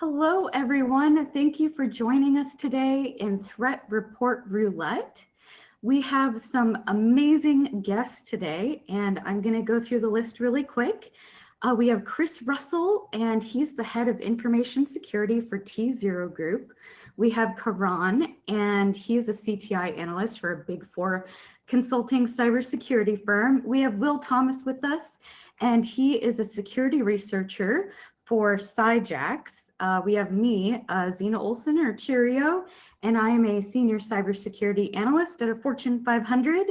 Hello, everyone. Thank you for joining us today in Threat Report Roulette. We have some amazing guests today, and I'm going to go through the list really quick. Uh, we have Chris Russell, and he's the head of information security for T0 Group. We have Karan, and he's a CTI analyst for a big four consulting cybersecurity firm. We have Will Thomas with us, and he is a security researcher for CyJax. Uh, we have me, uh, Xena Olsen or Cheerio, and I am a senior cybersecurity analyst at a Fortune 500.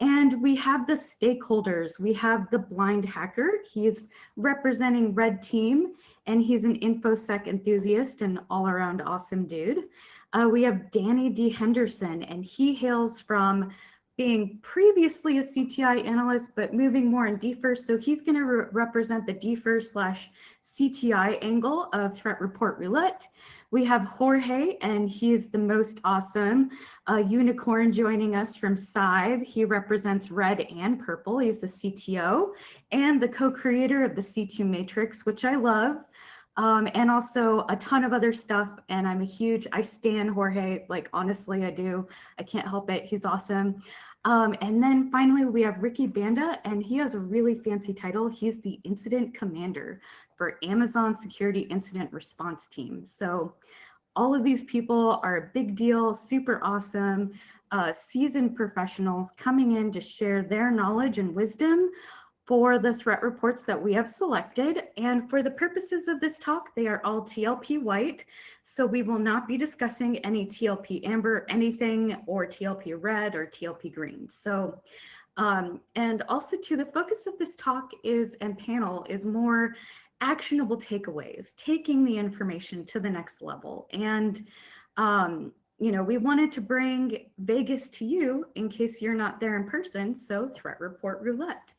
And we have the stakeholders. We have the blind hacker. He's representing Red Team, and he's an InfoSec enthusiast and all around awesome dude. Uh, we have Danny D. Henderson, and he hails from being previously a CTI analyst, but moving more in DFIR. So he's going to re represent the DFIR slash CTI angle of Threat Report Roulette. We have Jorge, and he is the most awesome uh, unicorn joining us from Scythe. He represents red and purple. He's the CTO and the co-creator of the C2 Matrix, which I love. Um, and also a ton of other stuff. And I'm a huge, I stand Jorge, like honestly, I do. I can't help it. He's awesome. Um, and then finally, we have Ricky Banda, and he has a really fancy title. He's the incident commander for Amazon Security Incident Response Team. So all of these people are a big deal, super awesome, uh, seasoned professionals coming in to share their knowledge and wisdom for the threat reports that we have selected. And for the purposes of this talk, they are all TLP white. So we will not be discussing any TLP amber, anything, or TLP red or TLP green. So um, and also to the focus of this talk is and panel is more actionable takeaways, taking the information to the next level. And, um, you know, we wanted to bring Vegas to you in case you're not there in person. So threat report roulette.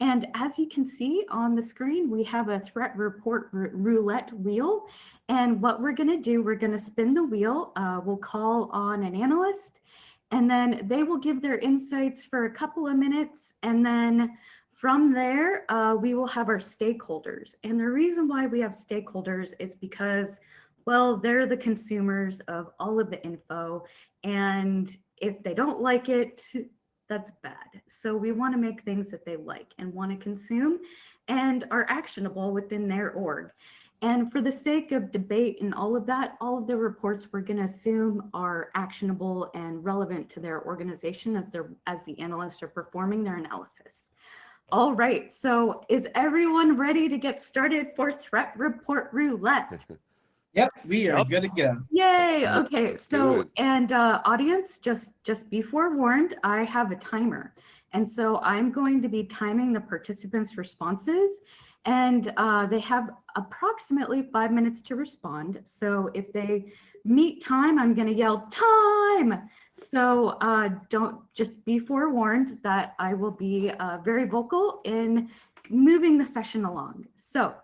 And as you can see on the screen, we have a threat report roulette wheel. And what we're going to do, we're going to spin the wheel. Uh, we'll call on an analyst and then they will give their insights for a couple of minutes. And then from there, uh, we will have our stakeholders. And the reason why we have stakeholders is because, well, they're the consumers of all of the info. And if they don't like it, that's bad. So we want to make things that they like and want to consume and are actionable within their org. And for the sake of debate and all of that, all of the reports we're going to assume are actionable and relevant to their organization as, they're, as the analysts are performing their analysis. All right, so is everyone ready to get started for threat report roulette? Yep, we are yep. good to go. Yay, okay, so, and uh, audience, just, just be forewarned, I have a timer. And so I'm going to be timing the participants' responses and uh, they have approximately five minutes to respond. So if they meet time, I'm gonna yell time. So uh, don't just be forewarned that I will be uh, very vocal in moving the session along. So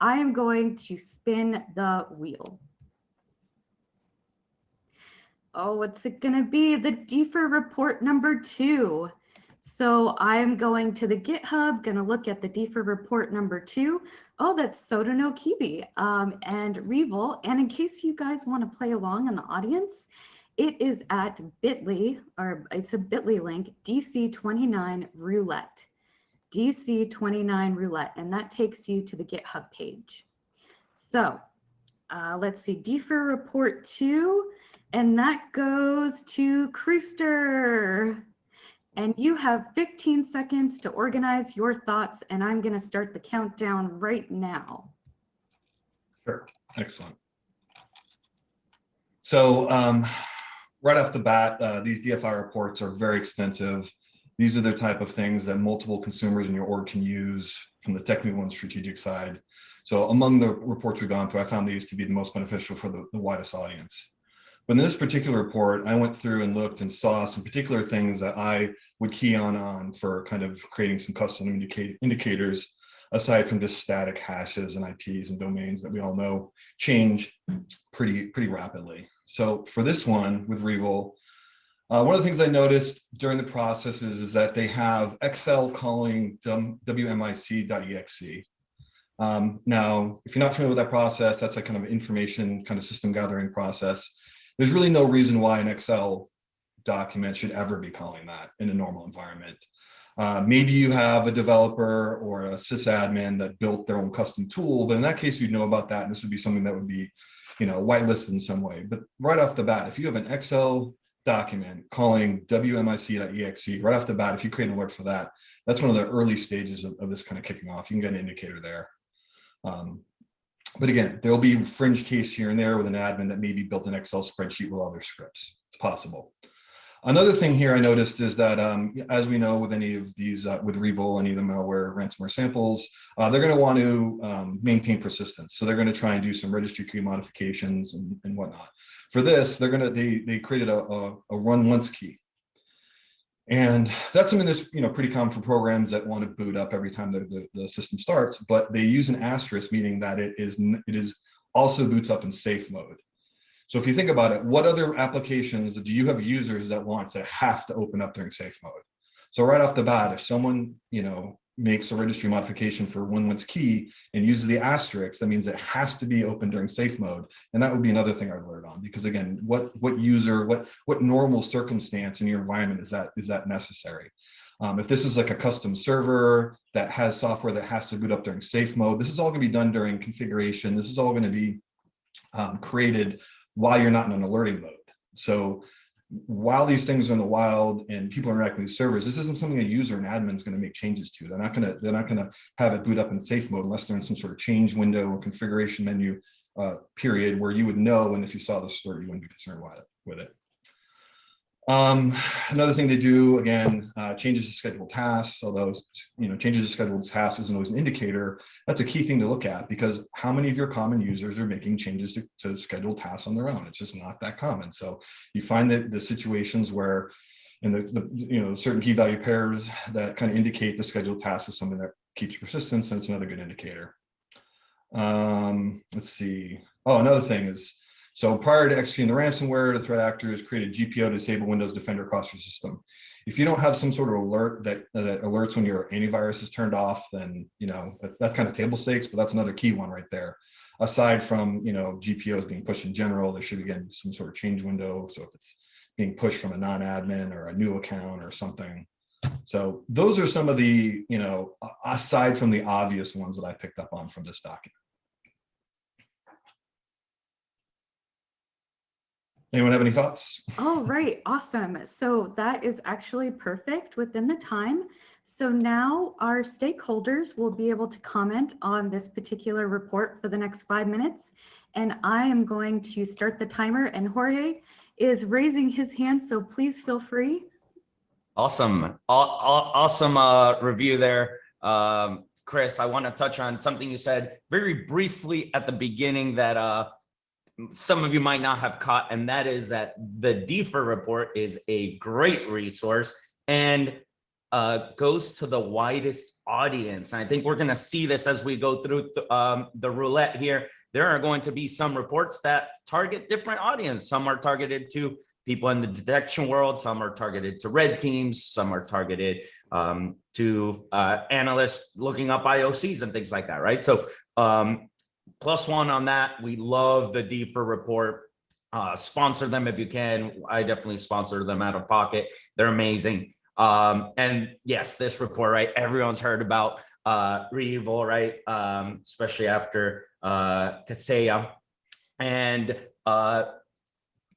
I am going to spin the wheel. Oh, what's it gonna be? The DFIR report number two. So I'm going to the GitHub, gonna look at the DFIR report number two. Oh, that's Sodinokibi um, and REvil. And in case you guys wanna play along in the audience, it is at bit.ly, or it's a bit.ly link, DC29 roulette, DC29 roulette, and that takes you to the GitHub page. So uh, let's see, DFIR report two, and that goes to Crewster. And you have 15 seconds to organize your thoughts, and I'm going to start the countdown right now. Sure, excellent. So um, right off the bat, uh, these DFI reports are very extensive. These are the type of things that multiple consumers in your org can use from the technical and strategic side. So among the reports we've gone through, I found these to be the most beneficial for the, the widest audience. But in this particular report, I went through and looked and saw some particular things that I would key on on for kind of creating some custom indicate, indicators aside from just static hashes and IPs and domains that we all know change pretty pretty rapidly. So for this one with Revil, uh, one of the things I noticed during the process is, is that they have Excel calling wmic.exe. Um, now, if you're not familiar with that process, that's a kind of information kind of system gathering process. There's really no reason why an Excel document should ever be calling that in a normal environment. Uh, maybe you have a developer or a sysadmin that built their own custom tool, but in that case, you'd know about that. And this would be something that would be, you know, whitelisted in some way. But right off the bat, if you have an Excel document calling wmic.exe right off the bat, if you create an alert for that, that's one of the early stages of, of this kind of kicking off. You can get an indicator there. Um, but again, there'll be fringe case here and there with an admin that maybe built an Excel spreadsheet with other scripts. It's possible. Another thing here I noticed is that, um, as we know with any of these, uh, with REvil, any of the malware ransomware samples, uh, they're going to want to um, maintain persistence. So they're going to try and do some registry key modifications and, and whatnot. For this, they're going to they they created a, a, a run once key, and that's something that's you know pretty common for programs that want to boot up every time the, the, the system starts. But they use an asterisk, meaning that it is it is also boots up in safe mode. So if you think about it, what other applications do you have users that want to have to open up during safe mode? So right off the bat, if someone, you know, makes a registry modification for one once key and uses the asterisk, that means it has to be open during safe mode. And that would be another thing I'd alert on because again, what what user, what what normal circumstance in your environment is that is that necessary? Um, if this is like a custom server that has software that has to boot up during safe mode, this is all to be done during configuration. This is all going to be um, created while you're not in an alerting mode. So while these things are in the wild and people are interacting with servers, this isn't something a user and admin is going to make changes to. They're not going to they're not going to have it boot up in safe mode unless they're in some sort of change window or configuration menu uh, period where you would know. And if you saw the story, you wouldn't be concerned with it. Um, another thing they do again, uh, changes to scheduled tasks. Although you know changes to scheduled tasks isn't always an indicator. That's a key thing to look at because how many of your common users are making changes to, to scheduled tasks on their own? It's just not that common. So you find that the situations where in the, the you know certain key value pairs that kind of indicate the scheduled task is something that keeps persistence, and it's another good indicator. Um, let's see. Oh, another thing is so prior to executing the ransomware, the threat actors created GPO to disable Windows Defender across your system. If you don't have some sort of alert that, that alerts when your antivirus is turned off, then you know that's, that's kind of table stakes, but that's another key one right there. Aside from you know GPOs being pushed in general, there should be again some sort of change window. So if it's being pushed from a non-admin or a new account or something. So those are some of the, you know, aside from the obvious ones that I picked up on from this document. Anyone have any thoughts? All right, awesome. So that is actually perfect within the time. So now our stakeholders will be able to comment on this particular report for the next five minutes. And I am going to start the timer and Jorge is raising his hand, so please feel free. Awesome. Awesome uh, review there. Um, Chris, I want to touch on something you said very briefly at the beginning that uh, some of you might not have caught, and that is that the DFIR report is a great resource and uh, goes to the widest audience. And I think we're going to see this as we go through th um, the roulette here. There are going to be some reports that target different audience. Some are targeted to people in the detection world. Some are targeted to red teams. Some are targeted um, to uh, analysts looking up IOCs and things like that, right? So um, plus one on that. We love the DFIR report. Uh, sponsor them if you can. I definitely sponsor them out of pocket. They're amazing. Um, and yes, this report, right? Everyone's heard about uh, right? Um, especially after uh, Kaseya. And uh,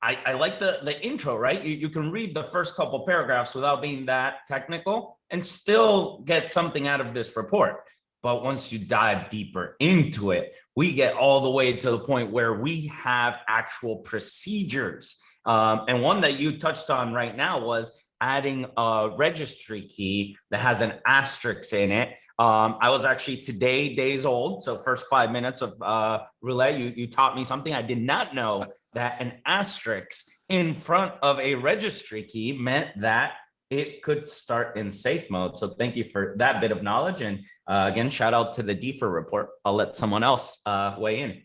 I, I like the, the intro, right? You, you can read the first couple paragraphs without being that technical and still get something out of this report. But once you dive deeper into it, we get all the way to the point where we have actual procedures. Um, and one that you touched on right now was adding a registry key that has an asterisk in it. Um, I was actually today days old. So first five minutes of uh, relay, you, you taught me something I did not know that an asterisk in front of a registry key meant that it could start in safe mode. So thank you for that bit of knowledge. And uh, again, shout out to the DFIR report. I'll let someone else uh, weigh in.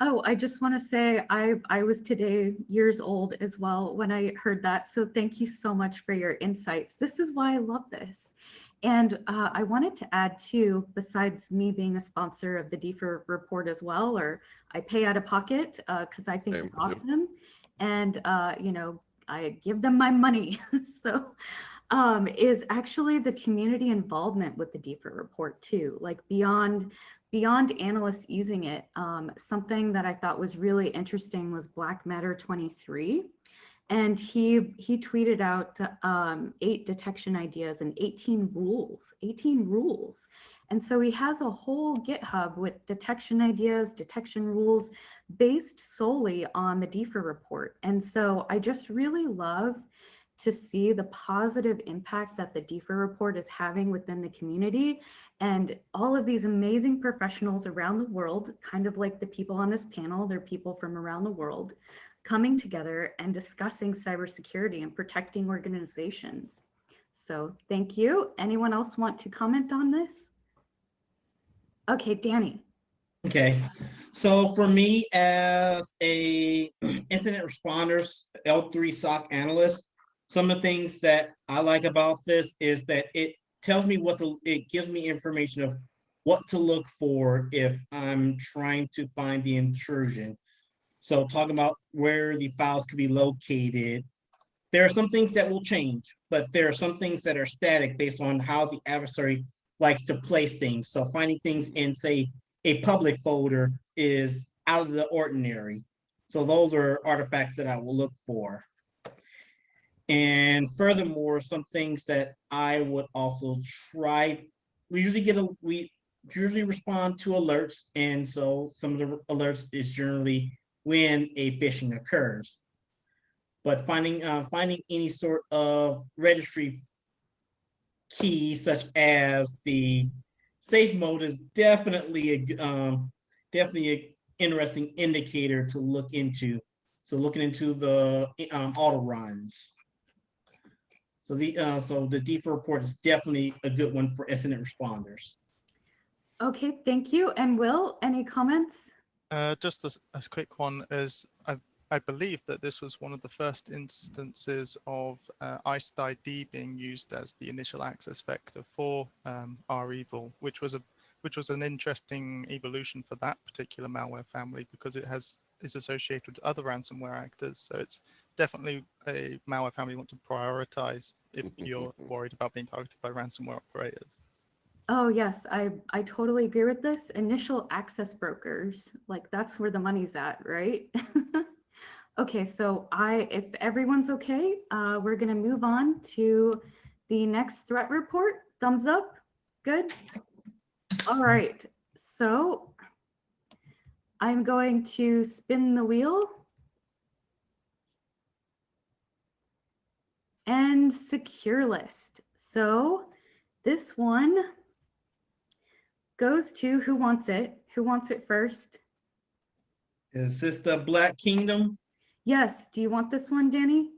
Oh, I just want to say I, I was today years old as well when I heard that. So thank you so much for your insights. This is why I love this. And uh, I wanted to add too, besides me being a sponsor of the DFIR report as well, or I pay out of pocket because I think Same, it's yep. awesome. And, uh, you know, I give them my money. so um, is actually the community involvement with the DFIR report too, like beyond beyond analysts using it. Um, something that I thought was really interesting was Black Matter 23. And he he tweeted out um, eight detection ideas and 18 rules, 18 rules. And so he has a whole GitHub with detection ideas, detection rules based solely on the DFIR report. And so I just really love to see the positive impact that the DFIR report is having within the community and all of these amazing professionals around the world, kind of like the people on this panel, they're people from around the world, coming together and discussing cybersecurity and protecting organizations. So thank you. Anyone else want to comment on this? Okay, Danny. Okay, so for me as a incident responders L3 SOC analyst, some of the things that I like about this is that it tells me what to, it gives me information of what to look for if I'm trying to find the intrusion. So talking about where the files could be located. There are some things that will change, but there are some things that are static based on how the adversary likes to place things. So finding things in, say, a public folder is out of the ordinary. So those are artifacts that I will look for. And furthermore, some things that I would also try, we usually get a, we usually respond to alerts. And so some of the alerts is generally when a phishing occurs. But finding, uh, finding any sort of registry key such as the safe mode is definitely a um, definitely an interesting indicator to look into. So looking into the, um, auto runs. So the, uh, so the DFIR report is definitely a good one for incident responders. Okay, thank you. And Will, any comments? Uh, just as a quick one is I, I believe that this was one of the first instances of uh, ICED being used as the initial access vector for um, REvil, which was a which was an interesting evolution for that particular malware family because it has is associated with other ransomware actors. So it's definitely a malware family you want to prioritize if you're worried about being targeted by ransomware operators. Oh, yes, I, I totally agree with this. Initial access brokers, like that's where the money's at, right? Okay, so I, if everyone's okay, uh, we're gonna move on to the next threat report. Thumbs up? Good? All right, so I'm going to spin the wheel. And Securelist. So this one goes to, who wants it? Who wants it first? Is this the Black Kingdom? Yes, do you want this one, Danny?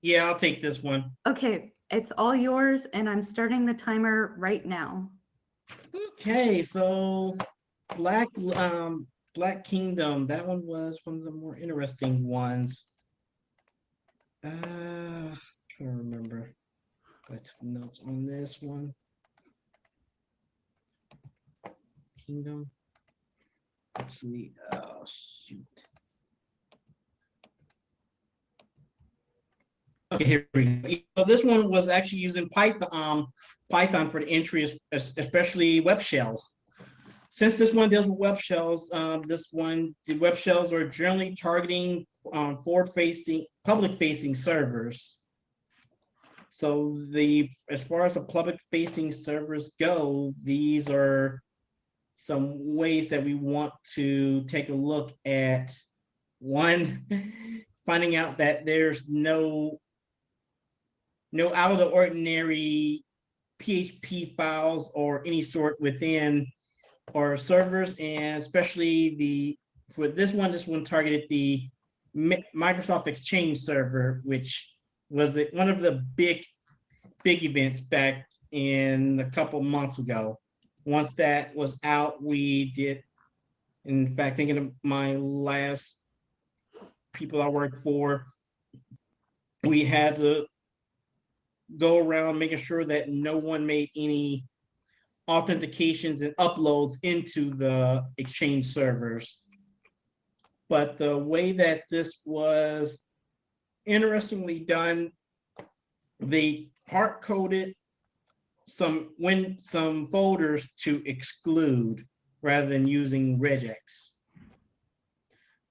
Yeah, I'll take this one. Okay, it's all yours and I'm starting the timer right now. Okay, so Black, um, Black Kingdom, that one was one of the more interesting ones. Uh, trying to remember. I took notes on this one. Kingdom. Actually, oh, shoot. Okay, here we go. So this one was actually using Python, um, Python for the entry, es- es- especially web shells. Since this one deals with web shells, um, this one, the web shells are generally targeting, um, forward-facing, public-facing servers. So the, as far as the public-facing servers go, these are some ways that we want to take a look at. One, finding out that there's no no out of the ordinary PHP files or any sort within our servers and especially the, for this one, this one targeted the Microsoft Exchange server, which was the- one of the big, big events back in a couple months ago. Once that was out, we did, in fact, thinking of my last people I worked for, we had to go around making sure that no one made any authentications and uploads into the Exchange servers. But the way that this was interestingly done, they hard coded some when some folders to exclude rather than using regex.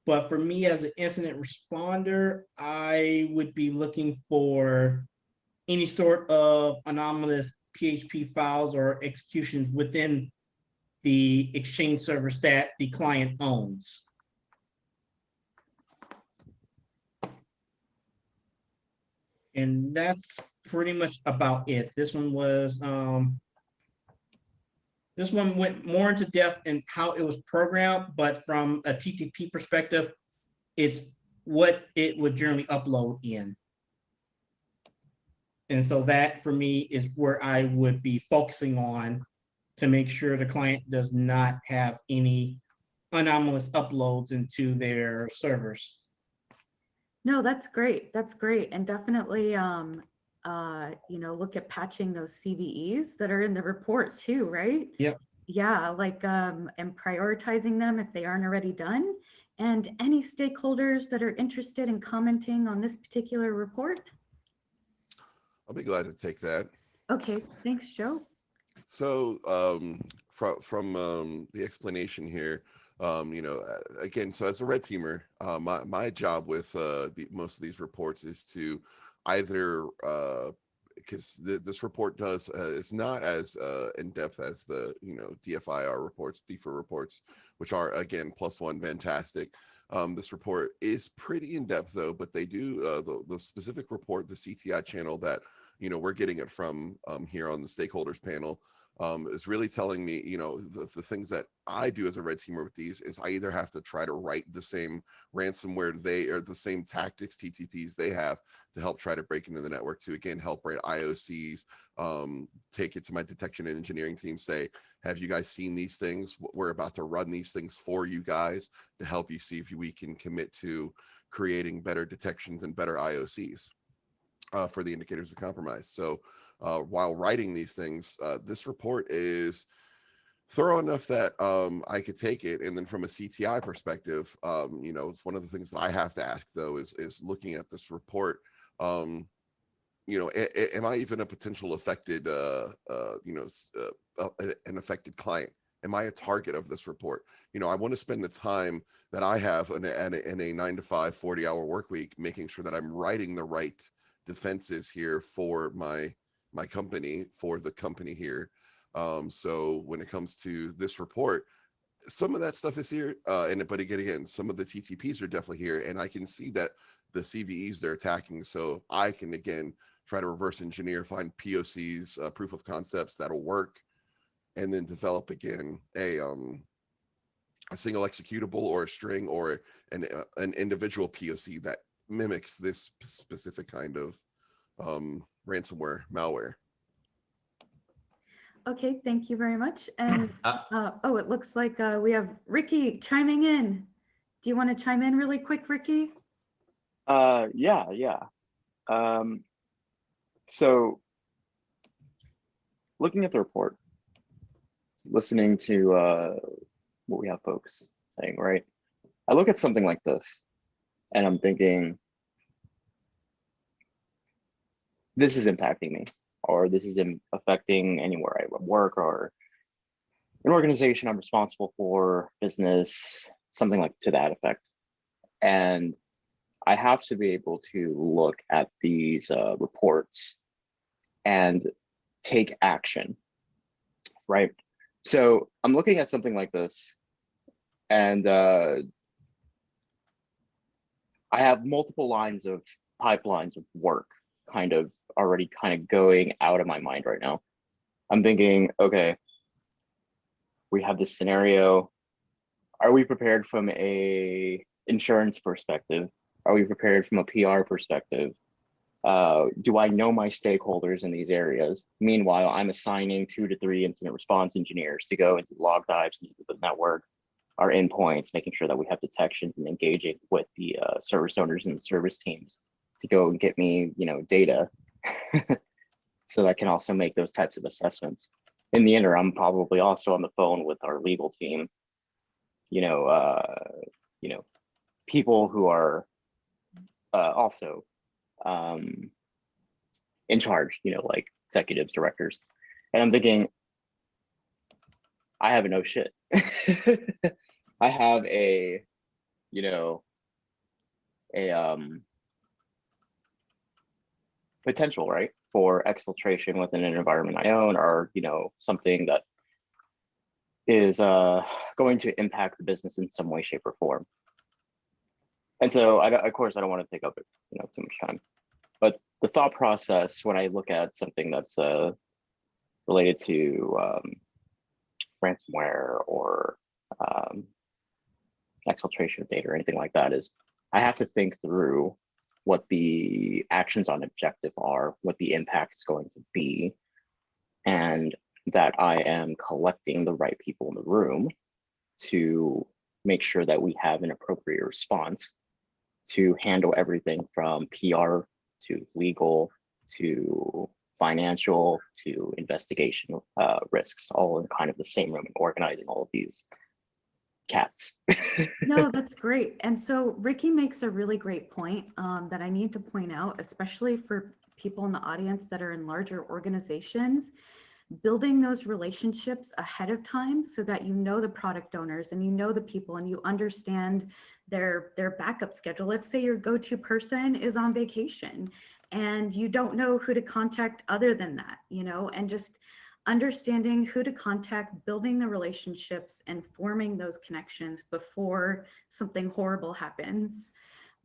But for me as an incident responder, I would be looking for any sort of anomalous PHP files or executions within the Exchange servers that the client owns. And that's pretty much about it. This one was, um, this one went more into depth in how it was programmed, but from a TTP perspective, it's what it would generally upload in. And so that for me is where I would be focusing on to make sure the client does not have any anomalous uploads into their servers. No, that's great. That's great. And definitely, um, uh, you know, look at patching those CVEs that are in the report too, right? Yep. Yeah, like, um, and prioritizing them if they aren't already done. And any stakeholders that are interested in commenting on this particular report? I'll be glad to take that. Okay, thanks, Joe. So, um, from, from, um, the explanation here, um, you know, uh, again, so as a red teamer, uh, my, my job with, uh, the, most of these reports is to either, uh, because th- this report does, uh, is not as, uh, in-depth as the, you know, DFIR reports, DFIR reports, which are, again, plus one, fantastic. Um, this report is pretty in-depth though, but they do, uh, the, the specific report, the CTI channel that, you know, we're getting it from, um, here on the stakeholders panel, um, is really telling me, you know, the, the things that I do as a red teamer with these is I either have to try to write the same ransomware they or the same tactics TTPs they have to help try to break into the network to again help write IOCs, um, take it to my detection and engineering team, say, have you guys seen these things? We're about to run these things for you guys to help you see if we can commit to creating better detections and better IOCs uh, for the indicators of compromise. So uh, while writing these things, uh, this report is thorough enough that um, I could take it. And then from a CTI perspective, um, you know, it's one of the things that I have to ask though is is looking at this report. Um, you know, a- a- am I even a potential affected, uh, uh, you know, uh, an affected client? Am I a target of this report? You know, I want to spend the time that I have in a, in a, in a nine to five, 40 hour work week, making sure that I'm writing the right defenses here for my my company for the company here. Um, so when it comes to this report, some of that stuff is here, uh, and but again, again, some of the TTPs are definitely here, and I can see that the CVEs they're attacking. So I can again try to reverse engineer, find POCs, uh, proof of concepts that'll work, and then develop again a um a single executable or a string or an uh, an individual POC that mimics this specific kind of um, ransomware malware. Okay, thank you very much. And, Uh, uh, oh, it looks like, uh, we have Ricky chiming in. Do you want to chime in really quick, Ricky? Uh, yeah, yeah. Um, so looking at the report, listening to uh, what we have folks saying, right? I look at something like this and I'm thinking, this is impacting me, or this is affecting anywhere I work or an organization I'm responsible for, business, something like to that effect. And I have to be able to look at these uh, reports and take action, right? So I'm looking at something like this, and uh, I have multiple lines of pipelines of work kind of already kind of going out of my mind right now. I'm thinking, okay, we have this scenario. Are we prepared from a insurance perspective? Are we prepared from a PR perspective? Uh, do I know my stakeholders in these areas? Meanwhile, I'm assigning two to three incident response engineers to go into log dives into the network, our endpoints, making sure that we have detections and engaging with the uh, service owners and service teams to go and get me, you know, data. so that I can also make those types of assessments. In the interim, I'm probably also on the phone with our legal team. You know, uh, you know, people who are uh, also um, in charge, you know, like executives, directors. And I'm thinking, I have no shit. I have a, you know, a um potential, right, for exfiltration within an environment I own or, you know, something that is uh going to impact the business in some way, shape, or form. And so I of course I don't want to take up you know too much time. But the thought process when I look at something that's uh related to um ransomware or um exfiltration of data or anything like that is I have to think through what the actions on objective are, what the impact is going to be, and that I am collecting the right people in the room to make sure that we have an appropriate response to handle everything from PR to legal to financial to investigation uh, risks, all in kind of the same room and organizing all of these cats. No, that's great. And so Ricky makes a really great point um, that I need to point out, especially for people in the audience that are in larger organizations. Building those relationships ahead of time so that you know the product owners and you know the people and you understand their their backup schedule. Let's say your go-to person is on vacation and you don't know who to contact other than that, you know, and just understanding who to contact, building the relationships and forming those connections before something horrible happens.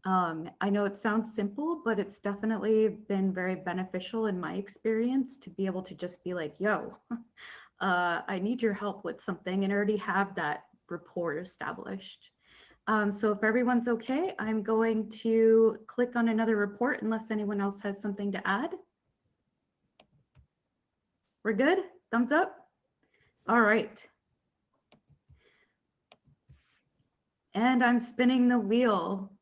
Um, I know it sounds simple, but it's definitely been very beneficial in my experience to be able to just be like, yo, uh, I need your help with something and already have that rapport established. Um, so if everyone's okay, I'm going to click on another report unless anyone else has something to add. We're good? Thumbs up? All right. And I'm spinning the wheel.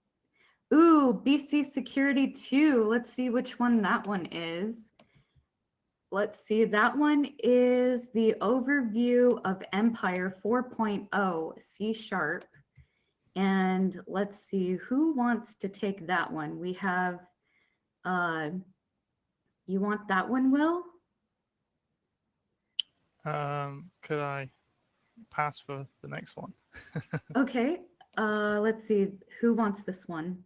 Ooh, BC Security 2. Let's see which one that one is. Let's see, that one is the overview of Empire 4.0 C Sharp. And let's see, who wants to take that one? We have, uh, you want that one, Will? Um, could I pass for the next one? Okay, uh, let's see, who wants this one?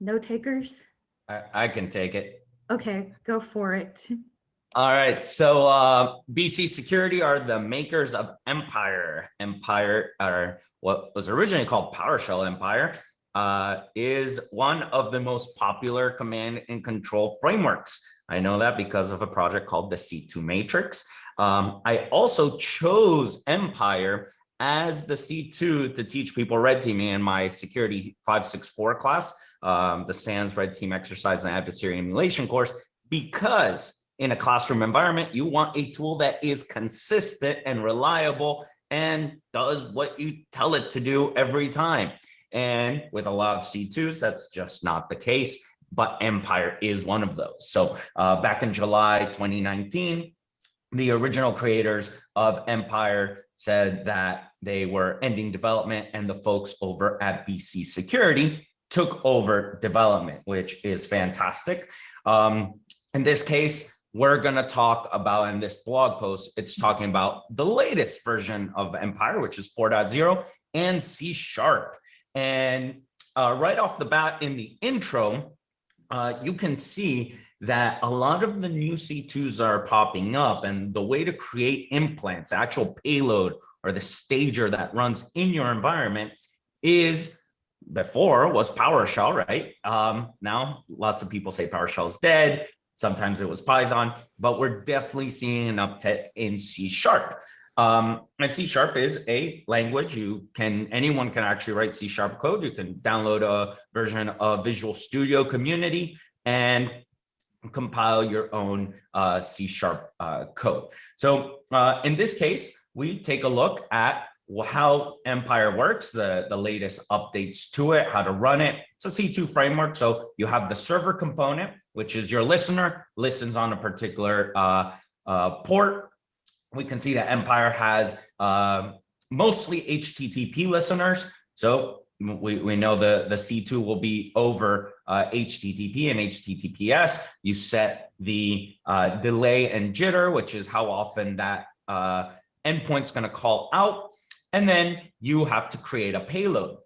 No takers? I, I can take it. Okay, go for it. All right, so uh, BC Security are the makers of Empire. Empire, or what was originally called PowerShell Empire, uh, is one of the most popular command and control frameworks. I know that because of a project called the C2 Matrix. Um, I also chose Empire as the C2 to teach people red teaming in my security 564 class, um, the SANS red team exercise and adversary emulation course, because in a classroom environment, you want a tool that is consistent and reliable and does what you tell it to do every time. And with a lot of C2s, that's just not the case, but Empire is one of those. So uh, back in July 2019, the original creators of Empire said that they were ending development and the folks over at BC Security took over development, which is fantastic. Um, in this case, we're going to talk about in this blog post, it's talking about the latest version of Empire, which is 4.0 and C Sharp. And uh, right off the bat in the intro, uh, you can see that a lot of the new C2s are popping up and the way to create implants, actual payload or the stager that runs in your environment is before was PowerShell, right? Um, now lots of people say PowerShell is dead. Sometimes it was Python, but we're definitely seeing an uptick in C sharp. Um, and C sharp is a language you can, anyone can actually write C sharp code. You can download a version of Visual Studio Community and compile your own uh, C sharp uh, code. So uh, in this case, we take a look at how Empire works, the, the latest updates to it, how to run it. It's a C2 framework. So you have the server component, which is your listener listens on a particular uh, uh, port. We can see that Empire has uh, mostly HTTP listeners. So we, we know the, the C2 will be over uh, HTTP and HTTPS. You set the uh, delay and jitter, which is how often that uh, endpoint's going to call out. And then you have to create a payload,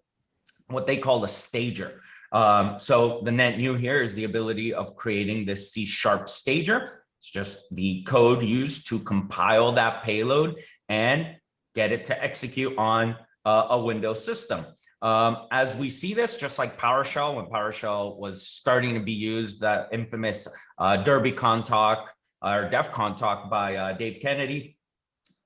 what they call a stager. Um, so the net new here is the ability of creating this C sharp stager. It's just the code used to compile that payload and get it to execute on uh, a Windows system. Um, as we see this, just like PowerShell, when PowerShell was starting to be used, that infamous uh, DerbyCon talk or DEF CON talk by uh, Dave Kennedy,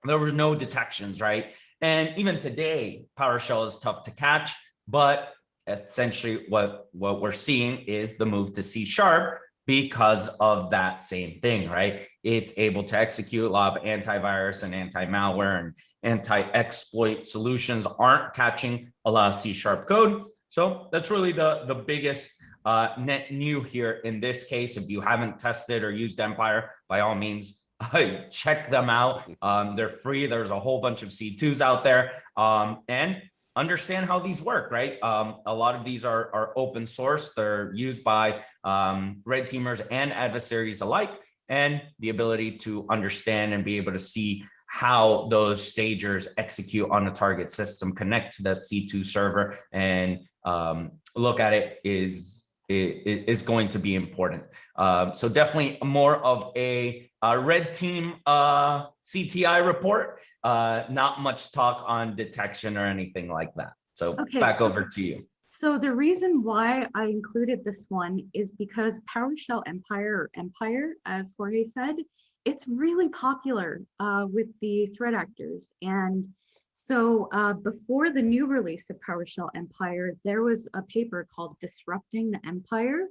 there was no detections, right? And even today, PowerShell is tough to catch, but essentially what, what we're seeing is the move to C sharp because of that same thing, right? It's able to execute a lot of antivirus and anti-malware and anti-exploit solutions aren't catching a lot of C sharp code. So that's really the, the biggest uh, net new here in this case. If you haven't tested or used Empire, by all means, check them out. Um, they're free. There's a whole bunch of C2s out there. Um, and understand how these work, right? Um, a lot of these are, are open source. They're used by um, red teamers and adversaries alike, and the ability to understand and be able to see how those stagers execute on a target system, connect to the C2 server and um, look at it is, is going to be important. Um, so definitely more of a, a red team uh, CTI report, uh, not much talk on detection or anything like that. So Okay. back over to you. So the reason why I included this one is because PowerShell Empire Empire, as Jorge said, it's really popular uh, with the threat actors. And so uh, before the new release of PowerShell Empire, there was a paper called Disrupting the Empire,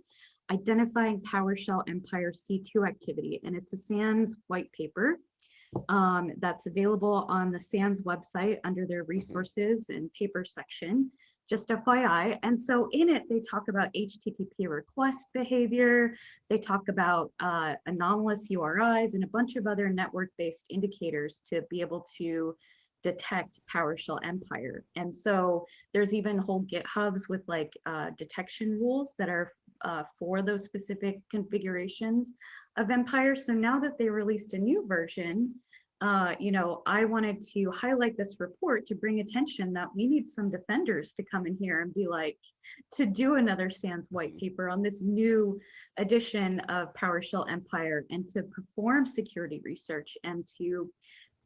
Identifying PowerShell Empire C2 Activity. And it's a SANS white paper um, that's available on the SANS website under their resources and paper section just FYI. And so in it, they talk about HTTP request behavior. They talk about uh, anomalous URIs and a bunch of other network-based indicators to be able to detect PowerShell Empire. And so there's even whole GitHubs with like uh, detection rules that are uh, for those specific configurations of Empire. So now that they released a new version, uh, you know, I wanted to highlight this report to bring attention that we need some defenders to come in here and be like, to do another SANS white paper on this new edition of PowerShell Empire and to perform security research and to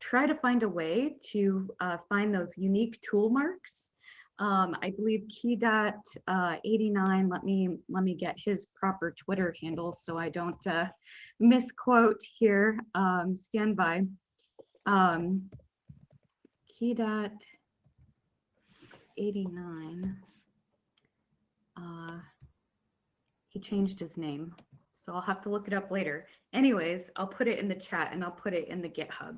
try to find a way to uh, find those unique tool marks. Um, I believe Keydot uh, 89, let me, let me get his proper Twitter handle so I don't uh, misquote here, um, stand by. Um, key dot 89. Uh, he changed his name, so I'll have to look it up later. Anyways, I'll put it in the chat and I'll put it in the GitHub.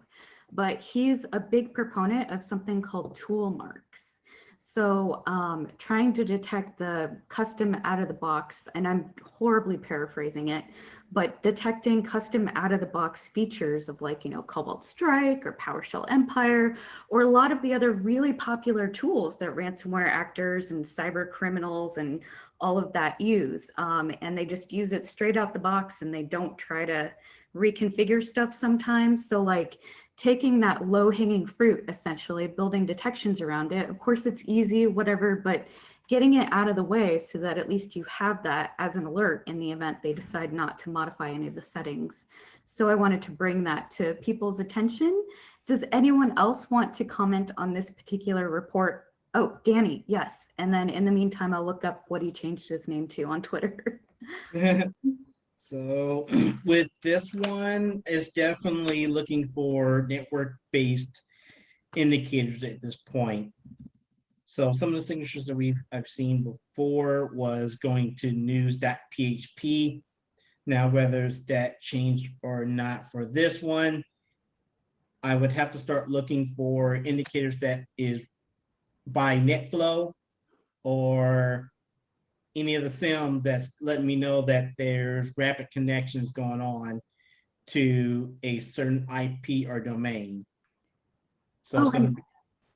But he's a big proponent of something called tool marks. So um, trying to detect the custom out of the box, and I'm horribly paraphrasing it, but detecting custom out of the box features of like, you know, Cobalt Strike or PowerShell Empire, or a lot of the other really popular tools that ransomware actors and cyber criminals and all of that use. Um, and they just use it straight out the box and they don't try to reconfigure stuff sometimes. So like taking that low hanging fruit, essentially building detections around it. Of course, it's easy, whatever, but getting it out of the way so that at least you have that as an alert in the event they decide not to modify any of the settings. So I wanted to bring that to people's attention. Does anyone else want to comment on this particular report? Oh, Danny, yes. And then in the meantime, I'll look up what he changed his name to on Twitter. So with this one, it's definitely looking for network-based indicators at this point. So some of the signatures that we've, I've seen before was going to news.php. Now, whether it's that changed or not for this one, I would have to start looking for indicators that is by NetFlow or any of the SIEM that's letting me know that there's rapid connections going on to a certain IP or domain. So Oh,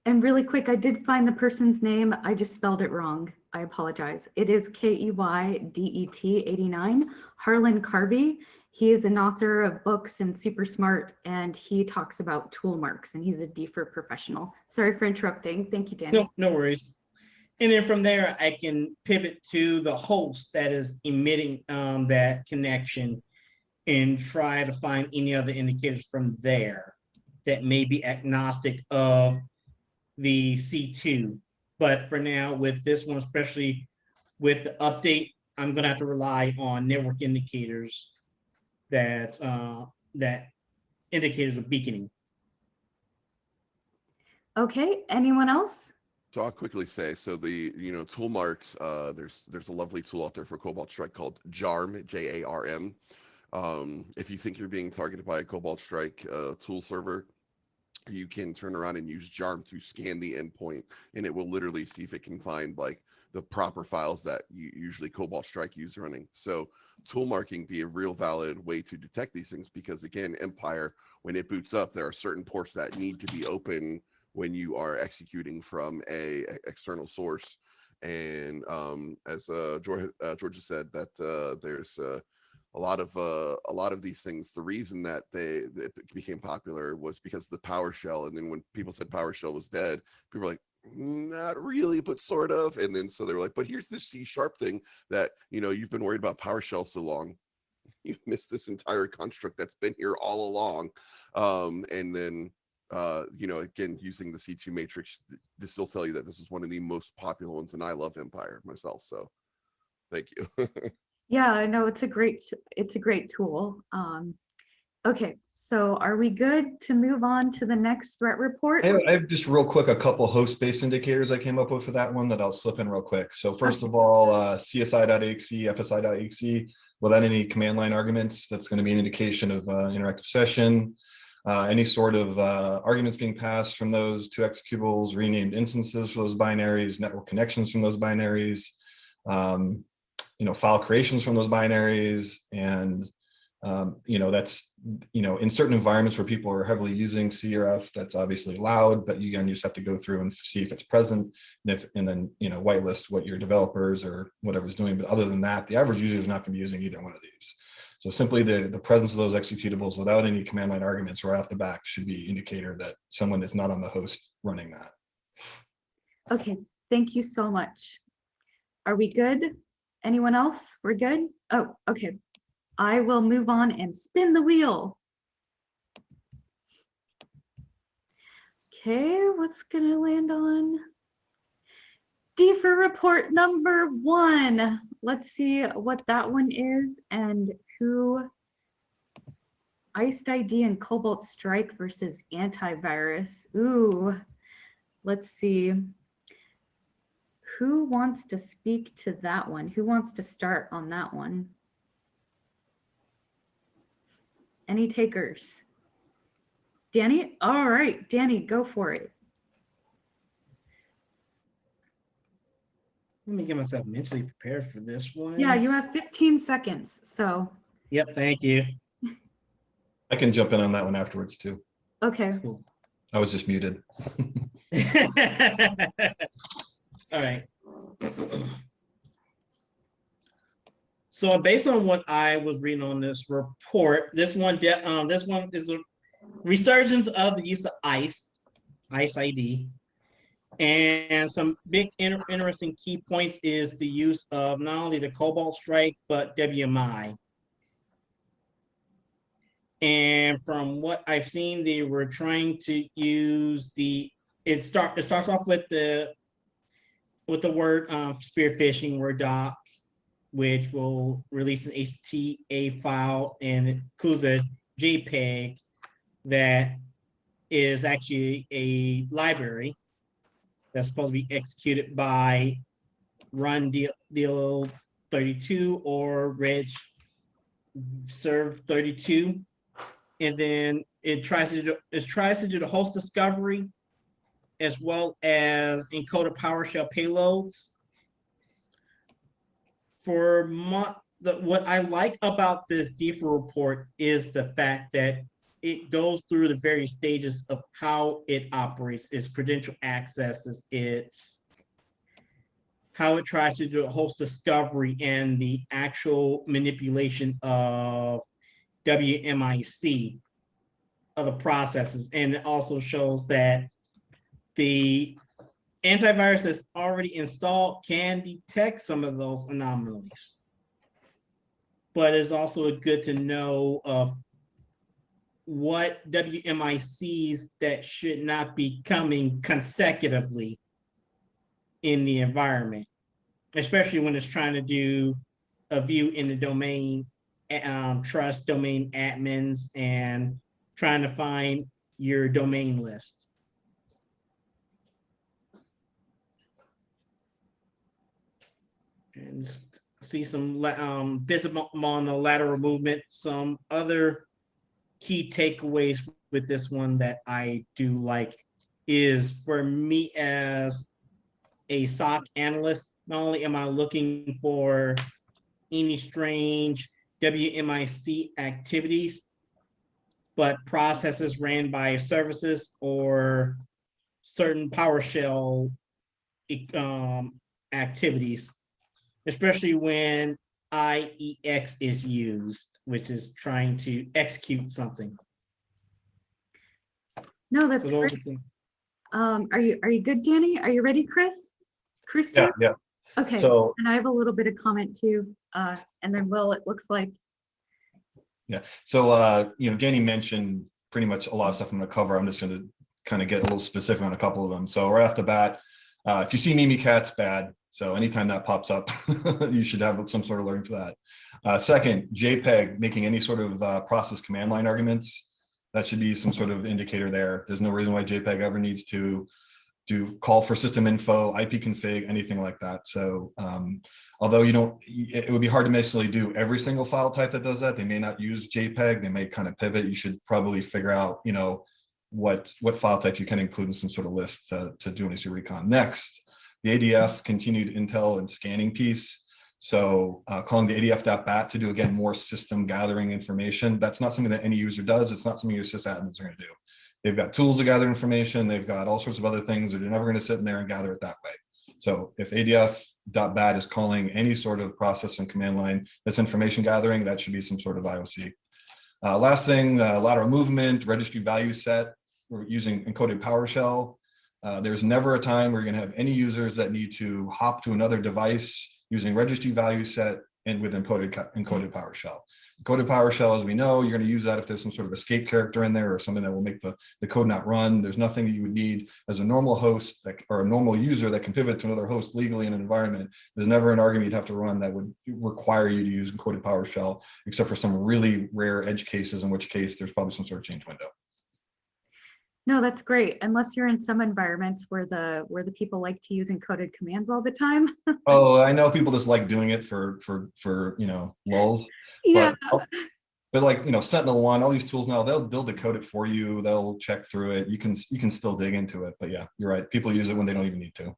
and, really quick, I did find the person's name. I just spelled it wrong. I apologize. It is K E Y D E T 89, Harlan Carvey. He is an author of books and super smart, and he talks about tool marks, and he's a DFIR professional. Sorry for interrupting. Thank you, Danny. No, no worries. And then from there, I can pivot to the host that is emitting um, that connection and try to find any other indicators from there that may be agnostic of the C2. But for now, with this one, especially with the update, I'm gonna have to rely on network indicators that uh, that indicators of beaconing. Okay, anyone else? So I'll quickly say, so the, you know, tool marks, uh, there's, there's a lovely tool out there for Cobalt Strike called JARM, J-A-R-M. Um, if you think you're being targeted by a Cobalt Strike, uh, tool server, you can turn around and use JARM to scan the endpoint and it will literally see if it can find like the proper files that you usually Cobalt Strike use running. So tool marking be a real valid way to detect these things because again, Empire, when it boots up, there are certain ports that need to be open when you are executing from a external source. And um, as uh, George, uh, Georgia said, that uh, there's uh, a lot of uh, a lot of these things. The reason that they that became popular was because the PowerShell. And then when people said PowerShell was dead, people were like, not really, but sort of. And then so they were like, but here's this C sharp thing that you know you've been worried about PowerShell so long. You've missed this entire construct that's been here all along. Um, and then uh, you know, again, using the C2 matrix, this will tell you that this is one of the most popular ones, and I love Empire myself. So, thank you. Yeah, I know it's a great, it's a great tool. Um, okay, so are we good to move on to the next threat report? I have, I have just real quick, a couple host-based indicators I came up with for that one that I'll slip in real quick. So first of all, uh, CSI.exe, FSI.exe, without any command line arguments, that's going to be an indication of uh, interactive session. Uh, any sort of uh, arguments being passed from those two executables, renamed instances for those binaries, network connections from those binaries, um, you know, file creations from those binaries, and um, you know, that's you know, in certain environments where people are heavily using CRF, that's obviously allowed, but you again, you just have to go through and see if it's present, and if and then you know, whitelist what your developers or whatever's doing. But other than that, the average user is not going to be using either one of these. So simply the, the presence of those executables without any command line arguments right off the back should be indicator that someone is not on the host running that. Okay, thank you so much. Are we good? Anyone else? We're good? Oh, okay. I will move on and spin the wheel. Okay, what's gonna land on? D for report number one. Let's see what that one is and who IcedID and Cobalt Strike versus antivirus. Ooh, let's see. Who wants to speak to that one? Who wants to start on that one? Any takers? Danny? All right, Danny, go for it. Let me get myself mentally prepared for this one. Yeah, you have 15 seconds, so, Yep, thank you. I can jump in on that one afterwards too. okay. I was just muted. All right. So based on what I was reading on this report, this one, um, this one is a resurgence of the use of ICE, IcedID. And some big inter- interesting key points is the use of not only the Cobalt Strike, but WMI. And from what I've seen, they were trying to use the, it start, it starts off with the, with the word um, spear phishing word doc, which will release an HTA file and includes a JPEG that is actually a library that's supposed to be executed by run deal 32 or reg serve 32 and then it tries to do, it tries to do the host discovery as well as encoded PowerShell payloads. for my, the, what I like about this DFIR report is the fact that it goes through the various stages of how it operates, its credential accesses, its how it tries to do a host discovery and the actual manipulation of WMIC other processes. And it also shows that the antivirus that's already installed can detect some of those anomalies. But it's also good to know of what WMICs that should not be coming consecutively in the environment, especially when it's trying to do a view in the domain um, trust domain admins and trying to find your domain list. And see some um, visible lateral movement, some other key takeaways with this one that I do like is for me as a SOC analyst, not only am I looking for any strange WMIC activities, but processes ran by services or certain PowerShell um, activities, especially when IEX is used, which is trying to execute something. No, that's So great. are. Um, are you, are you good, Danny? Are you ready, Chris? Chris? Yeah, yeah. Okay, So and I have a little bit of comment too, uh, and then Will, it looks like, Yeah, so, uh, you know, Danny mentioned pretty much a lot of stuff I'm gonna cover. I'm just gonna kind of get a little specific on a couple of them. So right off the bat, uh, if you see Mimikatz bad. So anytime that pops up, you should have some sort of learning for that. Uh, second, JPEG making any sort of, uh, process command line arguments. That should be some sort of indicator there. There's no reason why JPEG ever needs to do call for system info, IP config, anything like that. So, um, although you don't, it would be hard to necessarily do every single file type that does that. They may not use JPEG, they may kind of pivot. You should probably figure out, you know, what, what file type you can include in some sort of list to, to do an of recon. Next, the ADF continued intel and scanning piece. So uh, calling the ADF.bat to do again more system gathering information. That's not something that any user does. It's not something your sysadmins are going to do. They've got tools to gather information. They've got all sorts of other things. They're never going to sit in there and gather it that way. So if ADF.bat is calling any sort of process and command line that's information gathering, that should be some sort of IOC. Uh, last thing, uh, lateral movement, registry value set. We're using encoded PowerShell. Uh, there's never a time where you're going to have any users that need to hop to another device using registry value set and with encoded encoded PowerShell. Encoded PowerShell, as we know, you're going to use that if there's some sort of escape character in there or something that will make the, the code not run. There's nothing that you would need as a normal host that, or a normal user that can pivot to another host legally in an environment. There's never an argument you'd have to run that would require you to use encoded PowerShell, except for some really rare edge cases, in which case there's probably some sort of change window. No, that's great, unless you're in some environments where the, where the people like to use encoded commands all the time. Oh, I know people just like doing it for, for, for, you know, lulls. Yeah, But, but like, you know, Sentinel One, all these tools now, they'll, they'll decode it for you. They'll check through it. You can, you can still dig into it. But yeah, you're right. People use it when they don't even need to.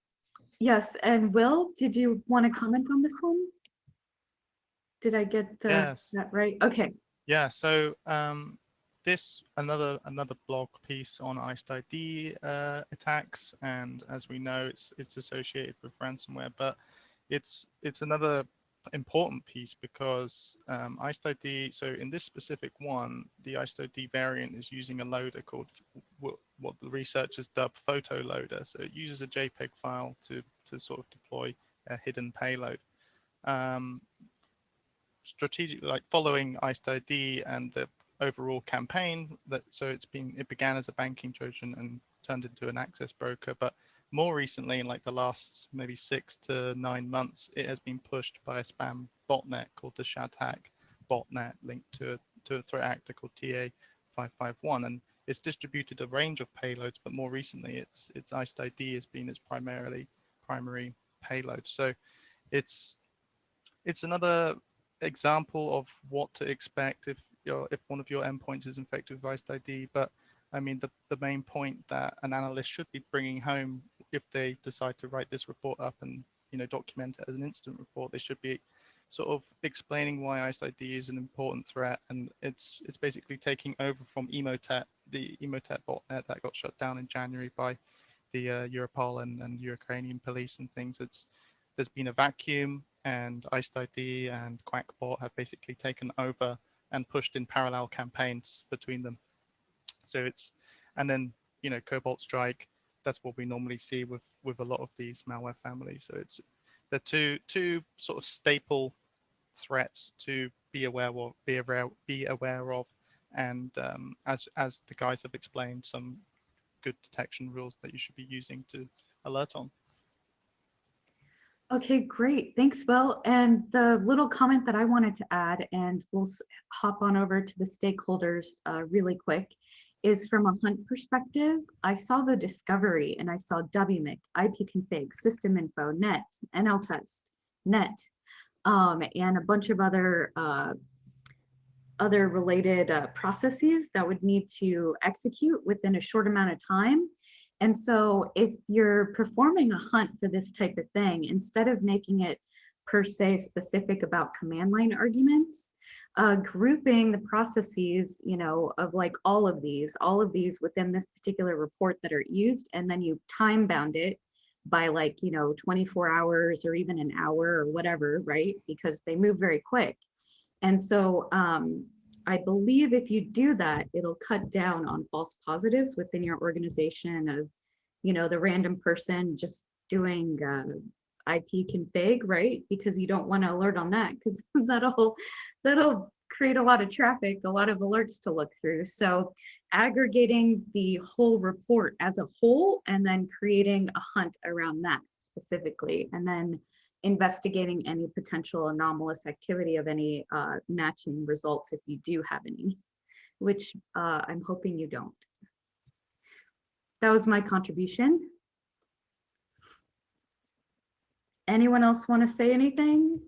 yes, and Will, did you want to comment on this one? Did I get uh, Yes. that right? Okay, Yeah, so um, this another another blog piece on IcedID uh, attacks, and as we know, it's it's associated with ransomware, but it's it's another important piece because um, IcedID. So in this specific one, the IcedID variant is using a loader called what, the researchers dub photo loader. So it uses a JPEG file to to sort of deploy a hidden payload. Um, strategic like following IcedID and the overall campaign that so it's been it began as a banking trojan and turned into an access broker but more recently in like the last maybe six to nine months it has been pushed by a spam botnet called the Shathak botnet linked to to a threat actor called ta551 and it's distributed a range of payloads but more recently it's it's IcedID has been its primarily primary payload. So it's it's another example of what to expect if your if one of your endpoints is infected with IcedID. But I mean, the, the main point that an analyst should be bringing home if they decide to write this report up and you know document it as an incident report, they should be sort of explaining why IcedID is an important threat, and it's it's basically taking over from Emotet, the Emotet botnet that got shut down in January by the uh, Europol and, and Ukrainian police and things. It's there's been a vacuum, and IcedID and Qakbot have basically taken over and pushed in parallel campaigns between them. So it's and then you know Cobalt Strike. That's what we normally see with with a lot of these malware families. So it's the two two sort of staple threats to be aware of, be aware be aware of, and um, as as the guys have explained, some good detection rules that you should be using to alert on. Okay, great. Thanks, Will. And the little comment that I wanted to add, and we'll hop on over to the stakeholders uh, really quick, is from a hunt perspective. I saw the discovery and I saw WMIC, IPconfig, system info, net, NLTest, net, um, and a bunch of other uh, other related uh, processes that would need to execute within a short amount of time. And so if you're performing a hunt for this type of thing, instead of making it per se specific about command line arguments, uh, grouping the processes, you know, of like all of these, all of these within this particular report that are used, and then you time bound it by like, you know, 24 hours or even an hour or whatever, right? Because they move very quick. And so um, I believe if you do that, it'll cut down on false positives within your organization of, you know, the random person just doing uh, IP config, right? Because you don't want to alert on that because that'll that'll create a lot of traffic, a lot of alerts to look through. So aggregating the whole report as a whole and then creating a hunt around that specifically, and then investigating any potential anomalous activity of any uh, matching results if you do have any, which uh, I'm hoping you don't. That was my contribution. Anyone else want to say anything?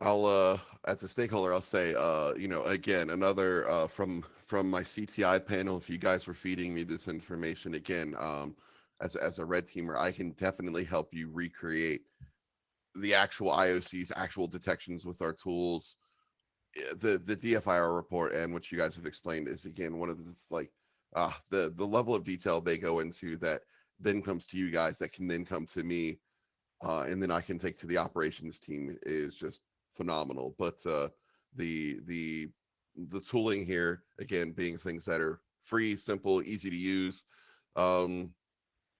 I'll, uh, as a stakeholder, I'll say, uh, you know, again, another, uh, from, from my CTI panel, if you guys were feeding me this information again, um, as, as a red teamer, I can definitely help you recreate the actual IOC's actual detections with our tools. Eh, The, the DFIR report and what you guys have explained is again, one of the, like, uh, the, the level of detail they go into that then comes to you guys, that can then come to me. Uh, and then I can take to the operations team is just phenomenal. But uh, the the the tooling here again being things that are free, simple, easy to use, um,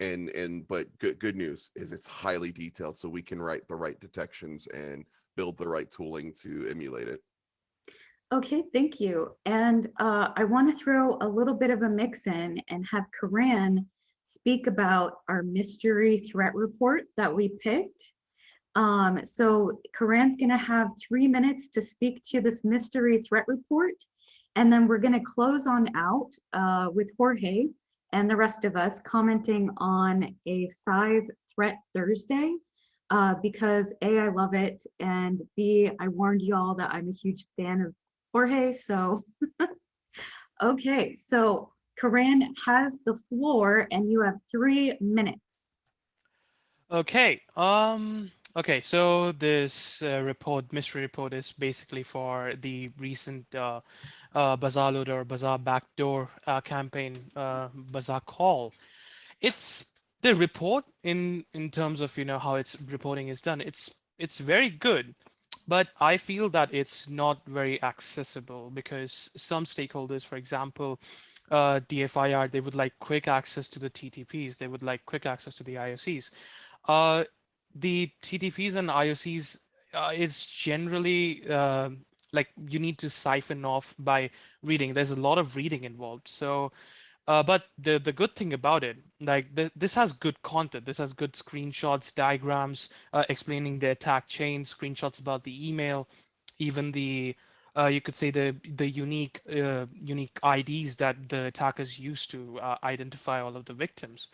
and and but good good news is it's highly detailed, so we can write the right detections and build the right tooling to emulate it. Okay, thank you. And uh, I want to throw a little bit of a mix in and have Karan speak about our mystery threat report that we picked. Um, so Karan's going to have three minutes to speak to this mystery threat report. And then we're going to close on out uh, with Jorge and the rest of us commenting on a Scythe threat Thursday. Uh, because A, I love it, and B, I warned you all that I'm a huge fan of Jorge, so. Okay, so Karan has the floor and you have three minutes. Okay. Um. Okay. So this uh, report, mystery report, is basically for the recent uh, uh, BazarLoader Bazaar Backdoor uh, campaign, uh, BazarCall. It's the report in in terms of you know how its reporting is done. It's it's very good, but I feel that it's not very accessible because some stakeholders, for example, uh, DFIR, they would like quick access to the TTPs. They would like quick access to the IOCs. The TTPs and IOCs, uh, it's generally uh, like you need to siphon off by reading. There's a lot of reading involved. So, uh, but the the good thing about it, like th this has good content. This has good screenshots, diagrams uh, explaining the attack chain, screenshots about the email, even the uh, you could say the the unique uh, unique IDs that the attackers used to uh, identify all of the victims.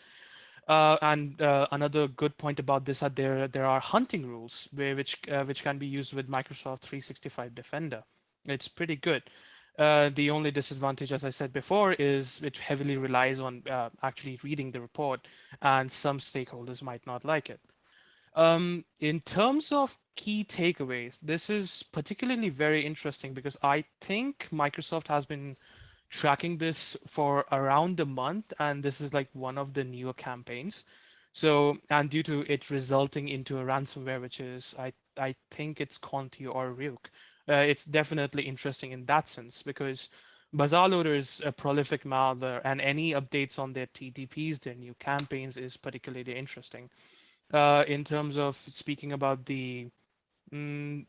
Uh, and uh, another good point about this are there there are hunting rules where, which uh, which can be used with Microsoft 365 Defender. It's pretty good. Uh, the only disadvantage, as I said before, is it heavily relies on uh, actually reading the report, and some stakeholders might not like it. Um, in terms of key takeaways, this is particularly very interesting because I think Microsoft has been tracking this for around a month, and this is like one of the newer campaigns. So, and due to it resulting into a ransomware, which is, I, I think it's Conti or Ryuk, uh, it's definitely interesting in that sense because BazarLoader is a prolific malware and any updates on their TTPs, their new campaigns is particularly interesting. Uh, in terms of speaking about the, mm,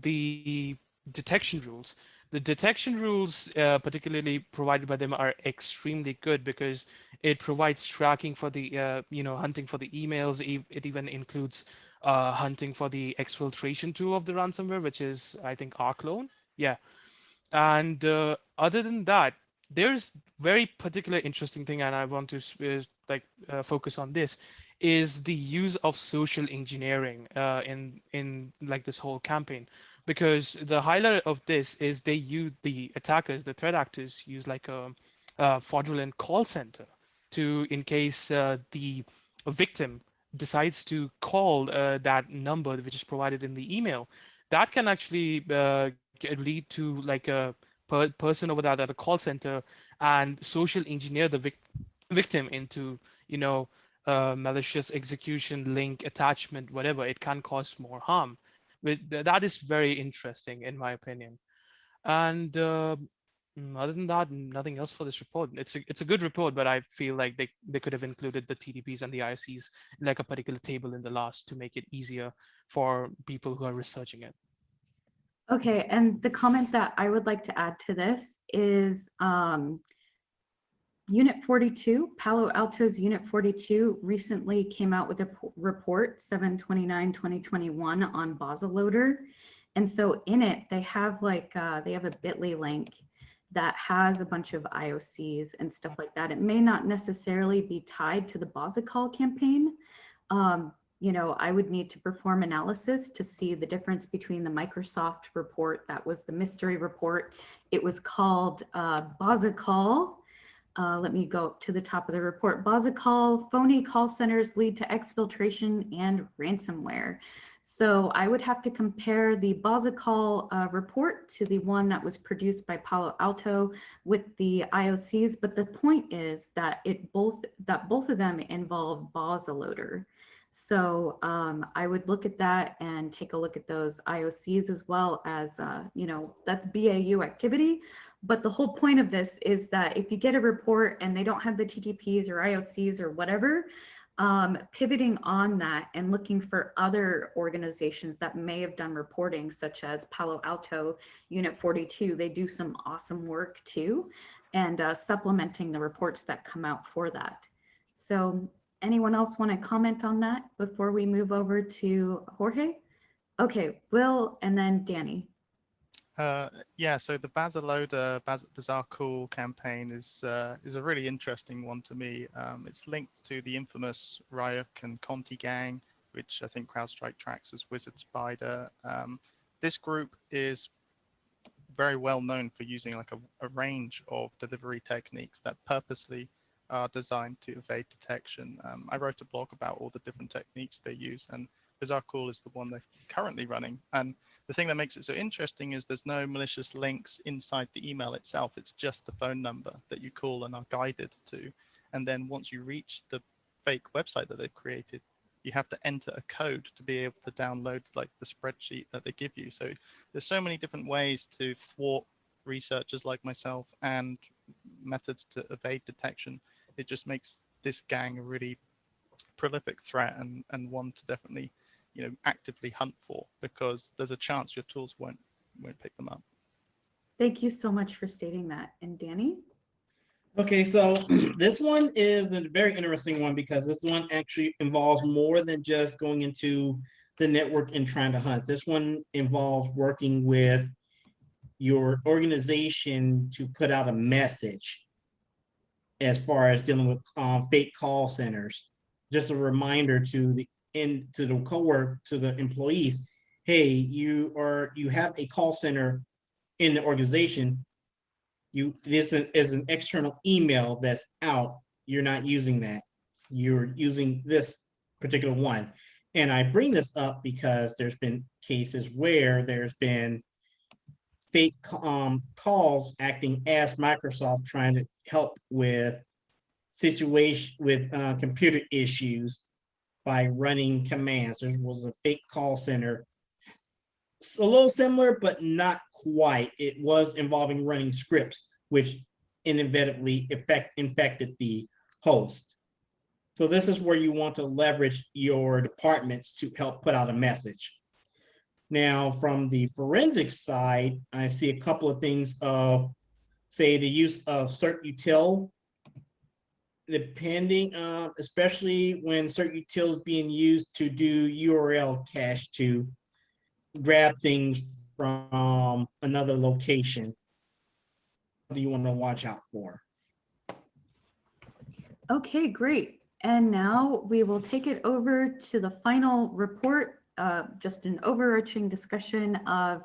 the detection rules, the detection rules, uh, particularly provided by them, are extremely good because it provides tracking for the, uh, you know, hunting for the emails. It even includes uh, hunting for the exfiltration tool of the ransomware, which is, I think, Rclone. Yeah. And uh, other than that, there's very particular interesting thing, and I want to uh, like uh, focus on this, is the use of social engineering in in like this whole campaign because the highlight of this is they use the attackers, the threat actors use like a, a fraudulent call center to in case uh, the victim decides to call uh, that number which is provided in the email, that can actually uh, lead to like a per person over that at a call center and social engineer the vic victim into you know uh, malicious execution link attachment whatever. It can cause more harm that is very interesting in my opinion. And uh, other than that, nothing else for this report. It's a it's a good report, but I feel like they, they could have included the TTPs and the IOCs like a particular table in the last to make it easier for people who are researching it. Okay, and the comment that I would like to add to this is um, Unit 42, Palo Alto's Unit 42 recently came out with a report 729-2021 on Loader. And so in it, they have like, uh, they have a bit.ly link that has a bunch of IOCs and stuff like that. It may not necessarily be tied to the BazarCall campaign. Um, you know, I would need to perform analysis to see the difference between the Microsoft report, that was the mystery report. It was called uh, uh, let me go to the top of the report. BazarCall, phony call centers lead to exfiltration and ransomware. So I would have to compare the BazarCall uh, report to the one that was produced by Palo Alto with the IOCs. But the point is that it both that both of them involve BazarLoader. So um, I would look at that and take a look at those IOCs as well as, uh, you know, that's BAU activity. But the whole point of this is that if you get a report and they don't have the TTPs or IOCs or whatever, um, pivoting on that and looking for other organizations that may have done reporting, such as Palo Alto Unit 42, they do some awesome work too, and uh, supplementing the reports that come out for that. So anyone else want to comment on that before we move over to Jorge? Okay, Will and then Danny. Uh, yeah, so the BazarLoader Baz BazarCall campaign is uh, is a really interesting one to me. Um, it's linked to the infamous Ryuk and Conti gang, which I think CrowdStrike tracks as Wizard Spider. Um, this group is very well known for using like a, a, range of delivery techniques that purposely are designed to evade detection. Um, I wrote a blog about all the different techniques they use, and BazarCall is the one they're currently running. And the thing that makes it so interesting is there's no malicious links inside the email itself. It's just the phone number that you call and are guided to. And then once you reach the fake website that they've created, you have to enter a code to be able to download like the spreadsheet that they give you. So there's so many different ways to thwart researchers like myself and methods to evade detection. It just makes this gang a really prolific threat and, and one to definitely you know actively hunt for because there's a chance your tools won't won't pick them up. Thank you so much for stating that. And Danny? Okay, so this one is a very interesting one because this one actually involves more than just going into the network and trying to hunt. This one involves working with your organization to put out a message as far as dealing with um, fake call centers. Just a reminder to the in to the co-work to the employees, hey, you are you have a call center in the organization. You this is an external email that's out. You're not using that. You're using this particular one. And I bring this up because there's been cases where there's been fake um, calls acting as Microsoft trying to help with situation with uh, computer issues by running commands. There was a fake call center. It's a little similar, but not quite. It was involving running scripts, which inevitably effect, infected the host. So this is where you want to leverage your departments to help put out a message. Now, from the forensics side, I see a couple of things of, say, the use of CertUtil. Depending, uh, especially when certain is being used to do URL cache to grab things from another location. Do you want to watch out for? Okay, great. And now we will take it over to the final report, uh, just an overarching discussion of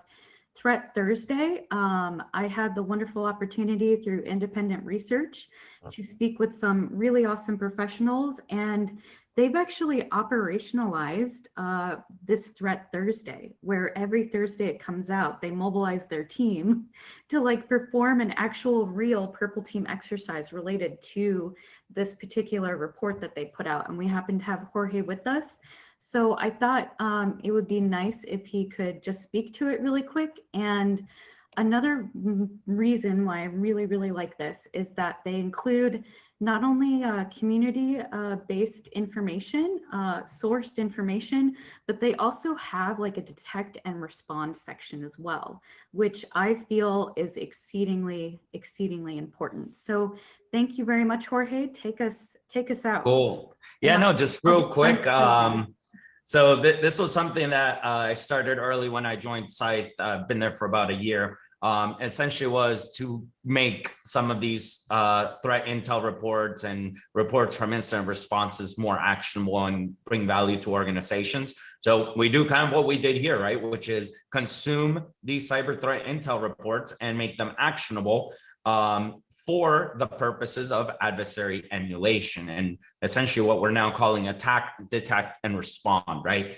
Threat Thursday. Um, I had the wonderful opportunity through independent research to speak with some really awesome professionals and they've actually operationalized uh, this Threat Thursday, where every Thursday it comes out, they mobilize their team to like perform an actual real purple team exercise related to this particular report that they put out. And we happen to have Jorge with us. So I thought um, it would be nice if he could just speak to it really quick. And another reason why I really, really like this is that they include not only uh, community-based information, uh, sourced information, but they also have like a detect and respond section as well, which I feel is exceedingly, exceedingly important. So thank you very much, Jorge. Take us, take us out. Cool. Yeah, no, just real quick. Um, so th this was something that uh, I started early when I joined Scythe. I've been there for about a year. Um, essentially was to make some of these uh, threat intel reports and reports from incident responses more actionable and bring value to organizations. So we do kind of what we did here, right? Which is consume these cyber threat intel reports and make them actionable. Um, for the purposes of adversary emulation and essentially what we're now calling attack, detect, and respond, right?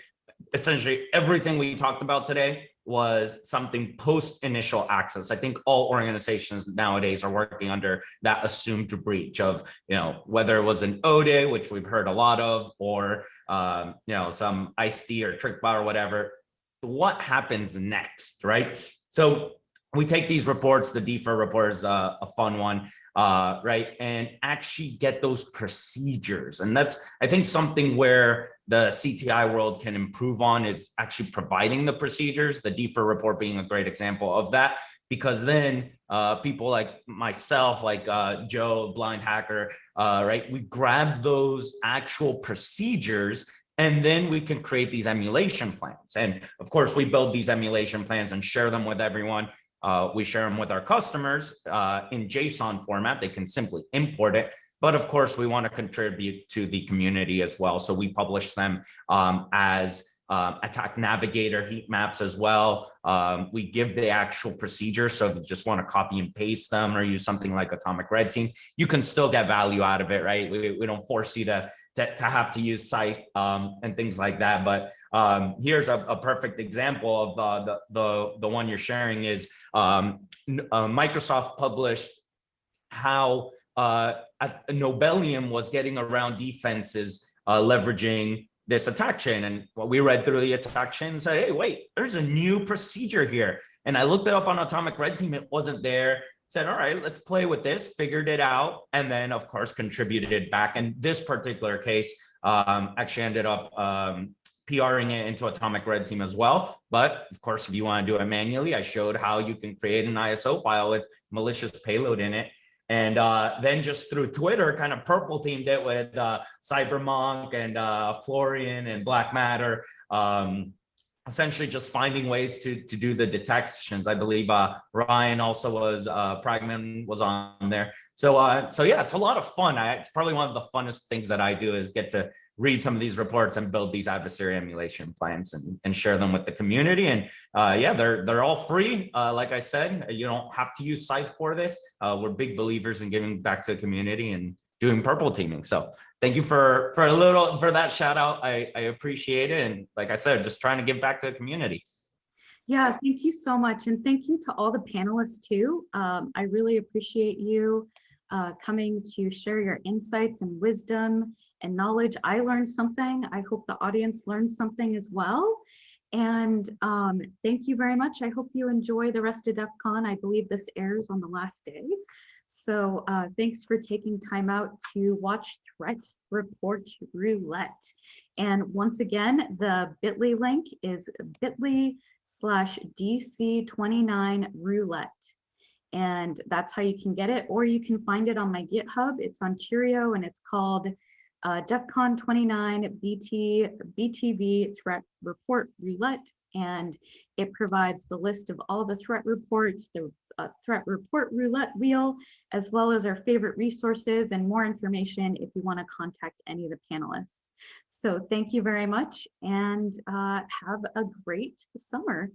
Essentially everything we talked about today was something post initial access. I think all organizations nowadays are working under that assumed breach of, you know, whether it was an ODE, which we've heard a lot of, or, um, you know, some IcedID or TrickBot or whatever. What happens next, right? So we take these reports, the DFIR report is a, a fun one, uh, right? And actually get those procedures. And that's, I think, something where the CTI world can improve on is actually providing the procedures, the DFIR report being a great example of that, because then uh, people like myself, like uh, Joe, blind hacker, uh, right? We grab those actual procedures and then we can create these emulation plans. And of course, we build these emulation plans and share them with everyone. Uh, we share them with our customers uh, in JSON format. They can simply import it. But of course, we want to contribute to the community as well. So we publish them um, as um, attack navigator heat maps as well. Um, we give the actual procedure. So if you just want to copy and paste them or use something like Atomic Red Team, you can still get value out of it, right? We, we don't force you to, to, to have to use Scythe um, and things like that. But um, here's a, a, perfect example of uh, the, the, the one you're sharing is um, uh, Microsoft published how uh, Nobelium was getting around defenses uh, leveraging this attack chain. And what we read through the attack chain and said, hey, wait, there's a new procedure here. And I looked it up on Atomic Red Team, it wasn't there. Said, all right, let's play with this, figured it out, and then of course contributed it back. And this particular case um, actually ended up um, PRing it into Atomic Red Team as well. But of course, if you want to do it manually, I showed how you can create an ISO file with malicious payload in it. And uh, then just through Twitter, kind of purple teamed it with uh, Cybermonk and uh, Florian and Black Matter. Um, essentially just finding ways to to do the detections. I believe uh, Ryan also was uh, Pragman was on there. So uh, so yeah, it's a lot of fun. I, it's probably one of the funnest things that I do is get to read some of these reports and build these adversary emulation plans and, and share them with the community. And uh, yeah, they're they're all free. Uh, like I said, you don't have to use Scythe for this. Uh, we're big believers in giving back to the community and doing purple teaming. So thank you for for a little for that shout out. I, I appreciate it. And like I said, just trying to give back to the community. Yeah, thank you so much. And thank you to all the panelists too. Um, I really appreciate you uh, coming to share your insights and wisdom and knowledge. I learned something. I hope the audience learned something as well. And um, thank you very much. I hope you enjoy the rest of DEF CON. I believe this airs on the last day. So uh, thanks for taking time out to watch Threat Report Roulette. And once again, the bit.ly link is bit.ly slash DC29 roulette. And that's how you can get it, or you can find it on my GitHub. It's on Cheerio and it's called uh, DEF CON 29 BT, BTV Threat Report Roulette. And it provides the list of all the threat reports, the uh, threat report roulette wheel, as well as our favorite resources and more information if you want to contact any of the panelists. So thank you very much and uh, have a great summer.